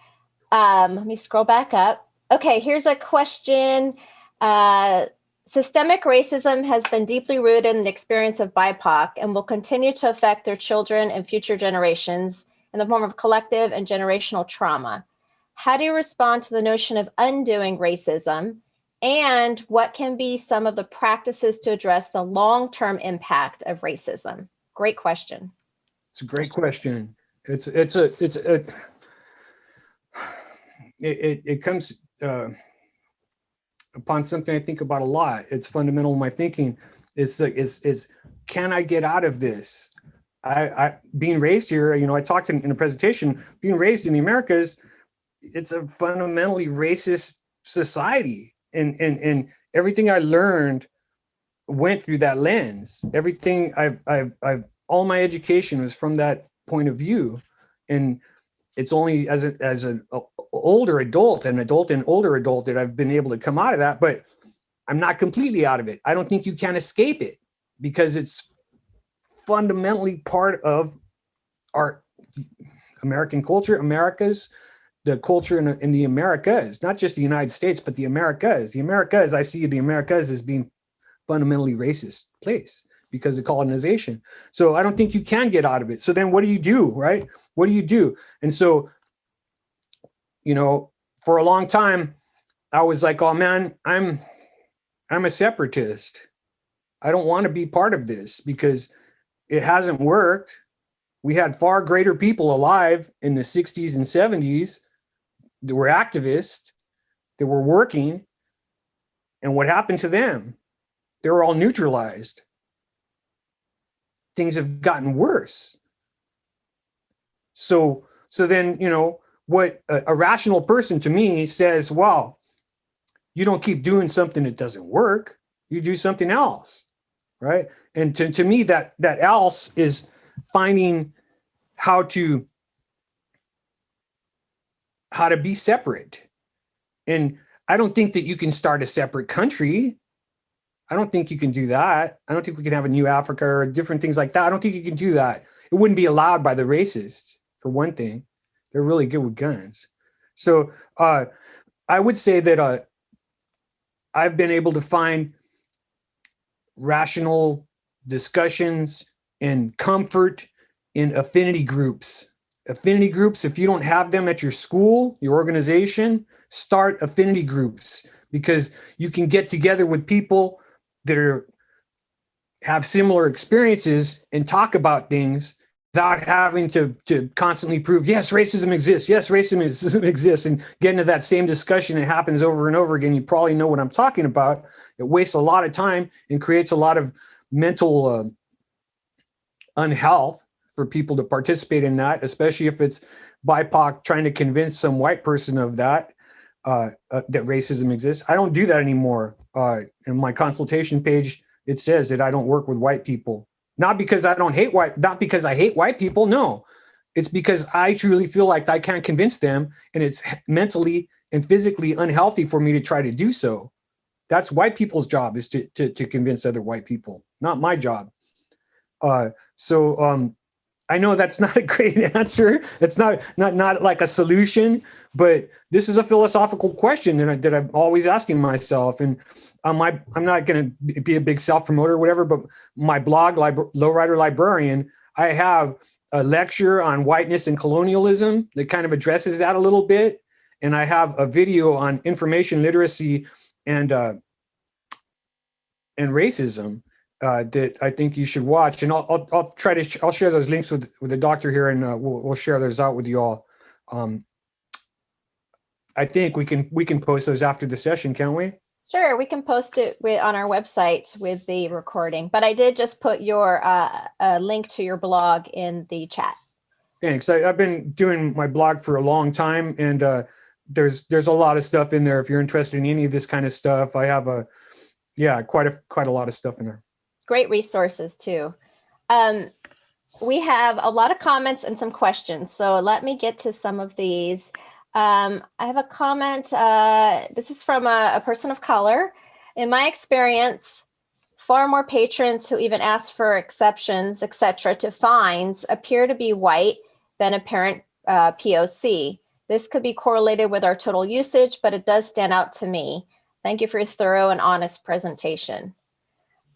Um, let me scroll back up. Okay, here's a question. Uh, systemic racism has been deeply rooted in the experience of BIPOC and will continue to affect their children and future generations in the form of collective and generational trauma. How do you respond to the notion of undoing racism? And what can be some of the practices to address the long-term impact of racism? Great question. It's a great question. It's it's a it's a it it, it comes uh, upon something I think about a lot. It's fundamental in my thinking. It's like is is can I get out of this? I, I being raised here, you know, I talked in, in a presentation, being raised in the Americas, it's a fundamentally racist society. And, and, and everything I learned went through that lens. Everything I've, I've, I've, all my education was from that point of view. And it's only as a, as an older adult, an adult and older adult that I've been able to come out of that, but I'm not completely out of it. I don't think you can escape it because it's fundamentally part of our American culture, America's the culture in, in the Americas, not just the United States, but the Americas. The Americas, I see the Americas as being fundamentally racist place because of colonization. So I don't think you can get out of it. So then what do you do, right? What do you do? And so, you know, for a long time, I was like, oh man, I'm, I'm a separatist. I don't want to be part of this because it hasn't worked. We had far greater people alive in the 60s and 70s that were activists, that were working, and what happened to them? They were all neutralized. Things have gotten worse. So, so then, you know, what a, a rational person to me says, well, you don't keep doing something that doesn't work. You do something else, right? And to, to me, that, that else is finding how to how to be separate. And I don't think that you can start a separate country. I don't think you can do that. I don't think we can have a new Africa or different things like that. I don't think you can do that. It wouldn't be allowed by the racists, for one thing. They're really good with guns. So uh, I would say that uh, I've been able to find rational discussions and comfort in affinity groups. Affinity groups, if you don't have them at your school, your organization, start affinity groups because you can get together with people that are have similar experiences and talk about things without having to, to constantly prove, yes, racism exists. Yes, racism <laughs> exists. And get into that same discussion. It happens over and over again. You probably know what I'm talking about. It wastes a lot of time and creates a lot of mental uh, unhealth for people to participate in that, especially if it's BIPOC trying to convince some white person of that, uh, uh, that racism exists. I don't do that anymore. Uh, in my consultation page, it says that I don't work with white people not because I don't hate white, not because I hate white people. No, it's because I truly feel like I can't convince them and it's mentally and physically unhealthy for me to try to do so. That's white people's job is to, to, to convince other white people, not my job. Uh, so um, I know that's <laughs> not a great answer. It's not not not like a solution, but this is a philosophical question that, I, that I'm always asking myself. And on my, I'm not going to be a big self promoter or whatever, but my blog, Lowrider Librarian, I have a lecture on whiteness and colonialism that kind of addresses that a little bit. And I have a video on information literacy and uh, and racism uh, that I think you should watch. And I'll, I'll, I'll try to, I'll share those links with, with the doctor here and uh, we'll, we'll share those out with you all. Um, I think we can, we can post those after the session, can't we? Sure, we can post it with, on our website with the recording, but I did just put your uh, a link to your blog in the chat. Thanks. I, have been doing my blog for a long time and uh, there's there's a lot of stuff in there. If you're interested in any of this kind of stuff, I have a, yeah, quite a, quite a lot of stuff in there. Great resources too. Um, we have a lot of comments and some questions. So let me get to some of these. Um, I have a comment. Uh, this is from a, a, person of color. In my experience, far more patrons who even ask for exceptions, etc., to fines appear to be white than apparent uh, POC. This could be correlated with our total usage, but it does stand out to me. Thank you for your thorough and honest presentation.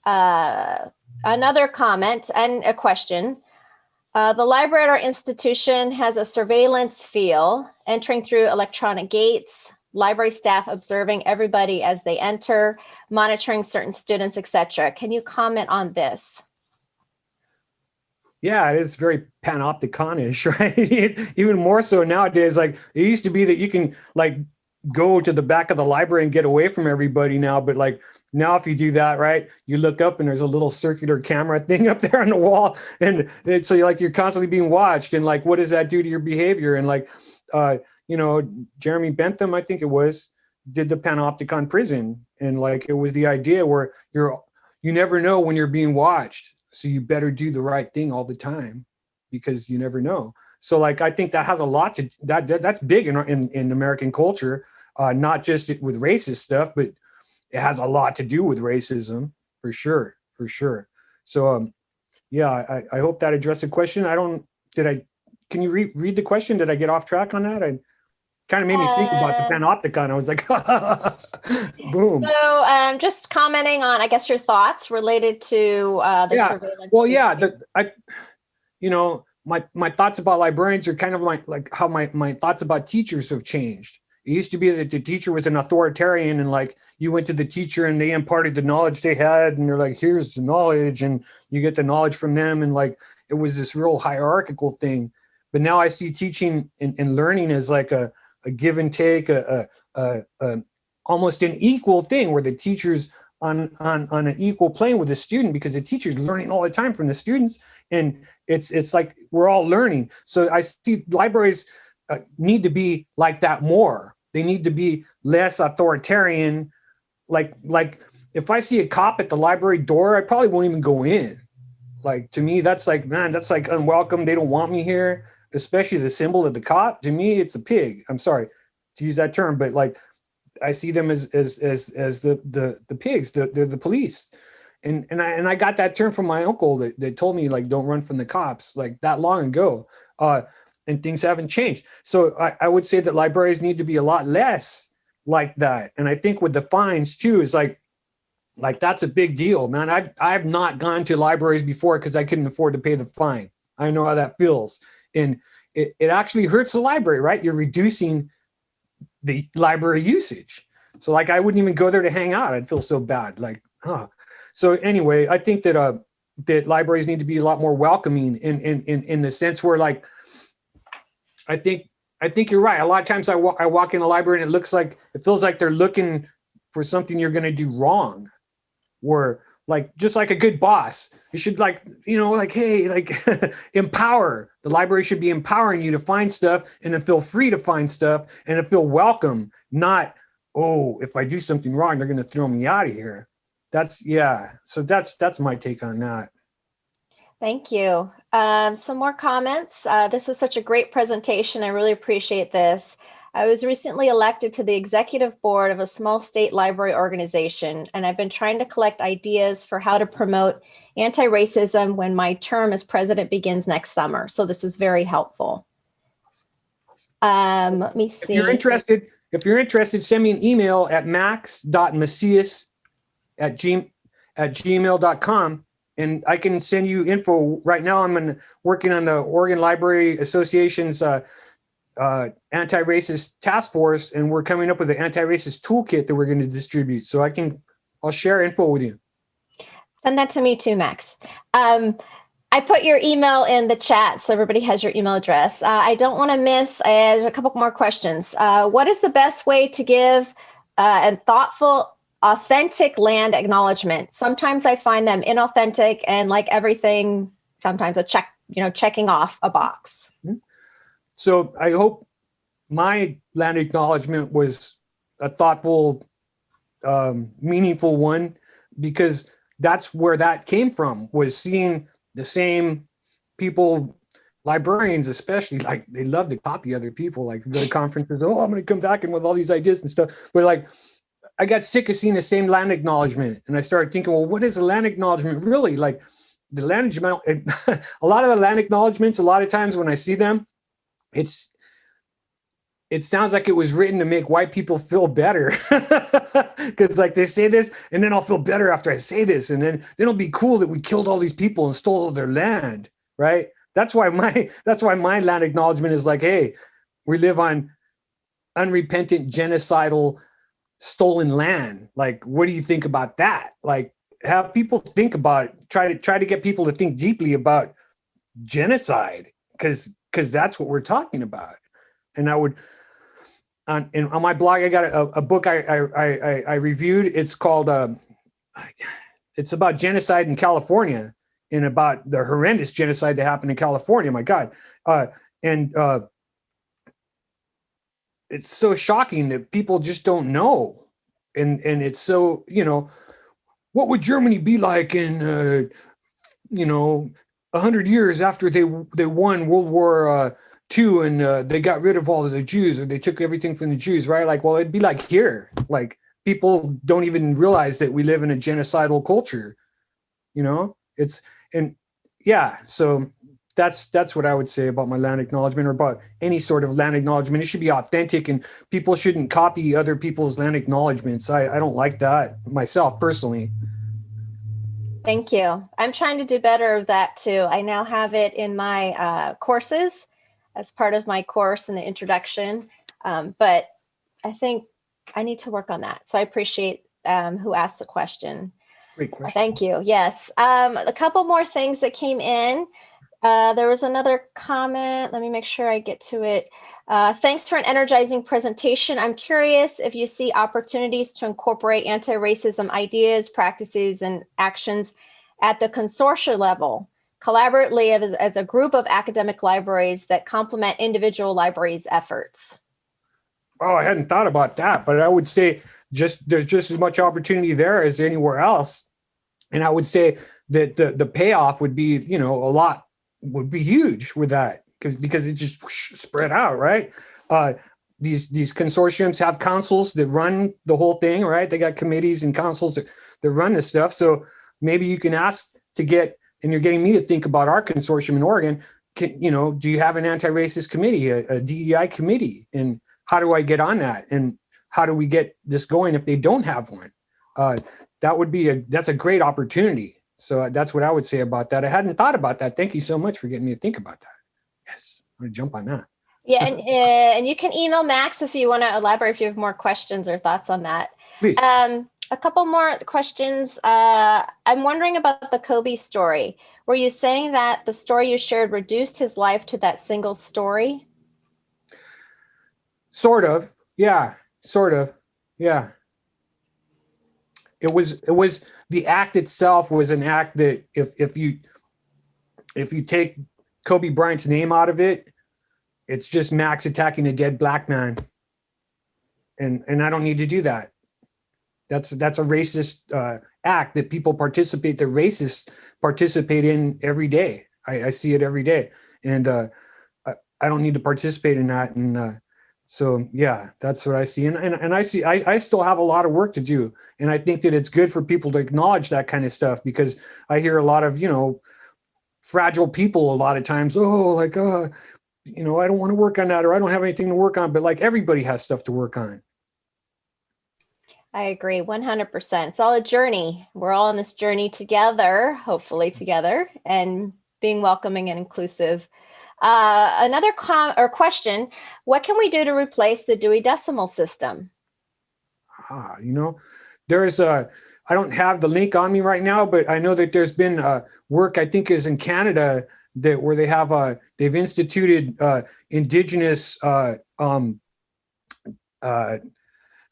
Uh, another comment and a question. Uh, the library at our institution has a surveillance feel, entering through electronic gates, library staff observing everybody as they enter, monitoring certain students, etc. Can you comment on this? Yeah, it is very panopticon-ish, <laughs> right? Even more so nowadays, like it used to be that you can like go to the back of the library and get away from everybody now, but like now, if you do that, right, you look up and there's a little circular camera <laughs> thing up there on the wall. And it's so like you're constantly being watched. And like, what does that do to your behavior? And like, uh, you know, Jeremy Bentham, I think it was, did the Panopticon prison. And like, it was the idea where you're, you never know when you're being watched. So you better do the right thing all the time because you never know. So like, I think that has a lot to, that, that that's big in, in, in American culture, uh, not just with racist stuff, but it has a lot to do with racism for sure, for sure. So, um, yeah, I, I hope that addressed the question. I don't, did I, can you re read the question? Did I get off track on that? I kind of made me think about the uh, panopticon. I was like, <laughs> boom. So um, just commenting on, I guess, your thoughts related to uh, the yeah. surveillance. Well, yeah, the, I, you know, my, my thoughts about librarians are kind of like, like how my, my thoughts about teachers have changed. It used to be that the teacher was an authoritarian and like you went to the teacher and they imparted the knowledge they had and they're like, here's the knowledge and you get the knowledge from them. And like, it was this real hierarchical thing. But now I see teaching and, and learning as like a, a give and take, a, a, a, a almost an equal thing where the teacher's on, on, on an equal plane with the student because the teacher's learning all the time from the students. And it's, it's like, we're all learning. So I see libraries uh, need to be like that more they need to be less authoritarian. Like, like if I see a cop at the library door, I probably won't even go in. Like to me, that's like, man, that's like unwelcome. They don't want me here, especially the symbol of the cop. To me, it's a pig. I'm sorry to use that term, but like I see them as as as as the the the pigs, the the, the police. And and I and I got that term from my uncle that, that told me like don't run from the cops like that long ago. Uh and things haven't changed. So I, I would say that libraries need to be a lot less like that. And I think with the fines too, is like, like that's a big deal, man. I've, I've not gone to libraries before because I couldn't afford to pay the fine. I know how that feels. And it, it actually hurts the library, right? You're reducing the library usage. So like, I wouldn't even go there to hang out. I'd feel so bad. Like, huh. So anyway, I think that, uh, that libraries need to be a lot more welcoming in, in, in, in the sense where like, I think, I think you're right. A lot of times I walk, I walk in the library and it looks like, it feels like they're looking for something you're going to do wrong. Where like, just like a good boss, you should like, you know, like, hey, like <laughs> empower. The library should be empowering you to find stuff and to feel free to find stuff and to feel welcome, not, oh, if I do something wrong, they're going to throw me out of here. That's, yeah. So that's, that's my take on that. Thank you. Um, some more comments. Uh, this was such a great presentation. I really appreciate this. I was recently elected to the executive board of a small state library organization, and I've been trying to collect ideas for how to promote anti-racism when my term as president begins next summer. So this was very helpful. Um, let me see. If you're interested, if you're interested, send me an email at max.macias at, g, at gmail.com and I can send you info. Right now, I'm in, working on the Oregon Library Association's uh, uh, anti-racist task force, and we're coming up with an anti-racist toolkit that we're going to distribute. So I can, I'll share info with you. Send that to me too, Max. Um, I put your email in the chat, so everybody has your email address. Uh, I don't want to miss, a couple more questions. Uh, what is the best way to give uh, and thoughtful authentic land acknowledgement. Sometimes I find them inauthentic and like everything, sometimes a check, you know, checking off a box. Mm-hmm. So I hope my land acknowledgement was a thoughtful, um, meaningful one, because that's where that came from, was seeing the same people, librarians especially, like they love to copy other people, like go to conferences, oh, I'm gonna come back and with all these ideas and stuff. But like, I got sick of seeing the same land acknowledgement. And I started thinking, well, what is a land acknowledgement really? Like the land acknowledgement, <laughs> a lot of the land acknowledgements, a lot of times when I see them, it's, it sounds like it was written to make white people feel better. <laughs> Cause like they say this and then I'll feel better after I say this. And then, then it'll be cool that we killed all these people and stole all their land. Right. That's why my, <laughs> that's why my land acknowledgement is like, Hey, we live on unrepentant genocidal stolen land. Like, what do you think about that? Like, have people think about try to try to get people to think deeply about genocide because because that's what we're talking about. And I would on on my blog, I got a, a book I, I I I reviewed. It's called uh, it's about genocide in California and about the horrendous genocide that happened in California. My God, uh, and uh, it's so shocking that people just don't know. And, and it's so, you know, what would Germany be like in, uh, you know, a hundred years after they, they won World War uh, and uh, they got rid of all of the Jews or they took everything from the Jews, right? Like, well, it'd be like here, like people don't even realize that we live in a genocidal culture, you know, it's, and yeah, so that's that's what I would say about my land acknowledgement or about any sort of land acknowledgement. It should be authentic and people shouldn't copy other people's land acknowledgements. I, I don't like that myself personally. Thank you. I'm trying to do better of that too. I now have it in my uh, courses as part of my course in the introduction, um, but I think I need to work on that. So I appreciate um, who asked the question. Great question. Thank you. Yes. Um, a couple more things that came in. Uh, there was another comment. Let me make sure I get to it. Uh, thanks for an energizing presentation. I'm curious if you see opportunities to incorporate anti-racism ideas, practices, and actions at the consortia level, collaboratively as, as a group of academic libraries that complement individual libraries' efforts. Oh, I hadn't thought about that, but I would say just there's just as much opportunity there as anywhere else. And I would say that the, the payoff would be, you know, a lot would be huge with that because because it just spread out, right? Uh, these these consortiums have councils that run the whole thing, right? They got committees and councils that, that run this stuff. So maybe you can ask to get, and you're getting me to think about our consortium in Oregon. Can, you know, do you have an anti-racist committee, a, a DEI committee, and how do I get on that? And how do we get this going if they don't have one? Uh, that would be a, that's a great opportunity. So uh, that's what I would say about that. I hadn't thought about that. Thank you so much for getting me to think about that. Yes, I'm gonna jump on that. Yeah, and, uh, and you can email Max if you want to elaborate if you have more questions or thoughts on that. Please. Um, a couple more questions. Uh, I'm wondering about the Kobe story. Were you saying that the story you shared reduced his life to that single story? Sort of. Yeah, sort of. Yeah. It was it was the act itself was an act that if if you if you take Kobe Bryant's name out of it, it's just Max attacking a dead black man. And and I don't need to do that. That's that's a racist uh, act that people participate, the racists participate in every day. I, I see it every day, and uh, I, I, don't need to participate in that. And uh, so, yeah, that's what I see. And and, and I see I, I still have a lot of work to do, and I think that it's good for people to acknowledge that kind of stuff because I hear a lot of you know fragile people a lot of times. Oh, like uh, you know, I don't want to work on that, or I don't have anything to work on. But like everybody has stuff to work on. I agree 100%. It's all a journey. We're all on this journey together, hopefully together, and being welcoming and inclusive. Uh, another com or question, what can we do to replace the Dewey Decimal System? Ah, you know, there's a, I don't have the link on me right now, but I know that there's been uh, work, I think is in Canada, that where they have, uh, they've instituted uh, indigenous uh, um, uh,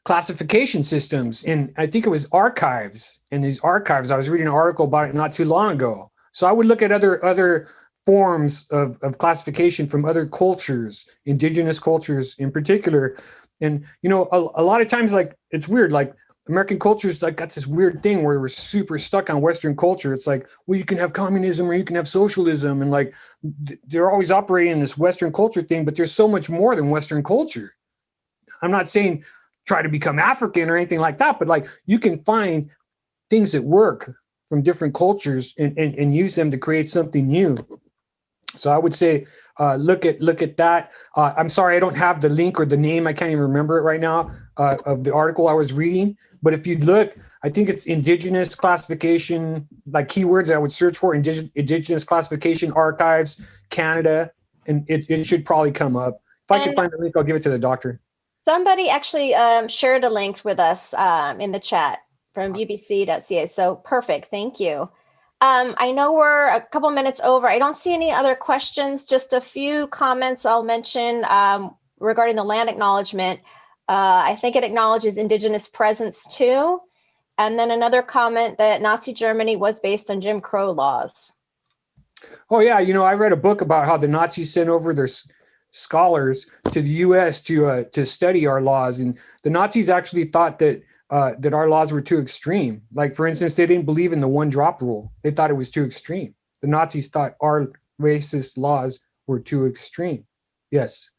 classification systems And I think it was archives. In these archives, I was reading an article about it not too long ago. So I would look at other other forms of, of classification from other cultures, indigenous cultures in particular. And, you know, a, a lot of times, like, it's weird, like American culture's like got this weird thing where we're super stuck on Western culture. It's like, well, you can have communism or you can have socialism. And like, they're always operating in this Western culture thing, but there's so much more than Western culture. I'm not saying try to become African or anything like that, but like you can find things that work from different cultures and, and, and use them to create something new. So I would say, uh, look at look at that. Uh, I'm sorry, I don't have the link or the name. I can't even remember it right now uh, of the article I was reading. But if you look, I think it's indigenous classification, like keywords I would search for indig indigenous classification archives, Canada, and it, it should probably come up. If I can find the link, I'll give it to the doctor. Somebody actually um, shared a link with us um, in the chat from cbc.ca. So perfect. Thank you. Um, I know we're a couple minutes over. I don't see any other questions, just a few comments I'll mention um, regarding the land acknowledgement. Uh, I think it acknowledges indigenous presence too. And then another comment that Nazi Germany was based on Jim Crow laws. Oh yeah, you know, I read a book about how the Nazis sent over their scholars to the U.S. to uh, to study our laws, and the Nazis actually thought that uh, that our laws were too extreme. Like for instance, they didn't believe in the one drop rule; they thought it was too extreme. The Nazis thought our racist laws were too extreme. Yes.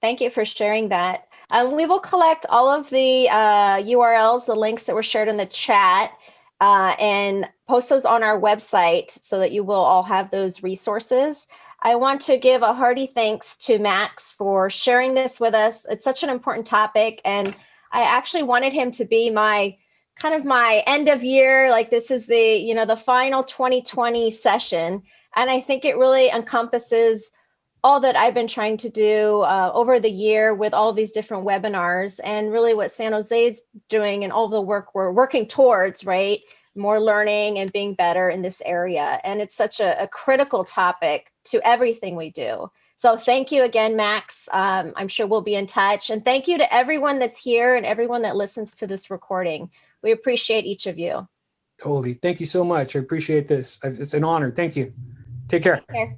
Thank you for sharing that. Um, we will collect all of the uh, URLs, the links that were shared in the chat, uh, and post those on our website so that you will all have those resources. I want to give a hearty thanks to Max for sharing this with us. It's such an important topic and I actually wanted him to be my kind of my end of year, like this is the, you know, the final 2020 session. And I think it really encompasses all that I've been trying to do uh, over the year with all these different webinars and really what San Jose is doing and all the work we're working towards, right? More learning and being better in this area. And it's such a, a critical topic to everything we do. So thank you again, Max. Um, I'm sure we'll be in touch. And thank you to everyone that's here and everyone that listens to this recording. We appreciate each of you. Totally. Thank you so much. I appreciate this. It's an honor. Thank you. Take care. Take care.